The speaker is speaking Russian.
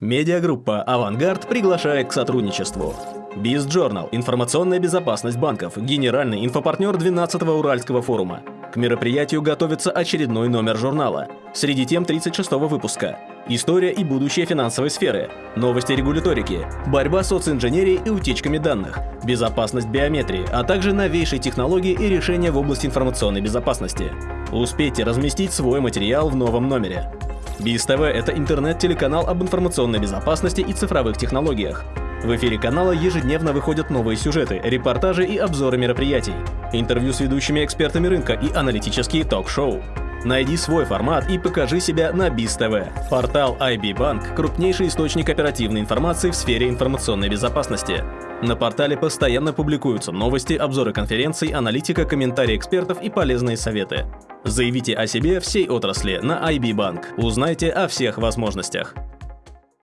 Медиагруппа «Авангард» приглашает к сотрудничеству. BizJournal – информационная безопасность банков, генеральный инфопартнер 12-го Уральского форума. К мероприятию готовится очередной номер журнала. Среди тем 36-го выпуска. История и будущее финансовой сферы, новости регуляторики, борьба с социнженерией и утечками данных, безопасность биометрии, а также новейшие технологии и решения в области информационной безопасности. Успейте разместить свой материал в новом номере. БИС ТВ – это интернет-телеканал об информационной безопасности и цифровых технологиях. В эфире канала ежедневно выходят новые сюжеты, репортажи и обзоры мероприятий, интервью с ведущими экспертами рынка и аналитические ток-шоу. Найди свой формат и покажи себя на БИС ТВ. Портал IB Bank – крупнейший источник оперативной информации в сфере информационной безопасности. На портале постоянно публикуются новости, обзоры конференций, аналитика, комментарии экспертов и полезные советы. Заявите о себе всей отрасли на IB Bank. Узнайте о всех возможностях.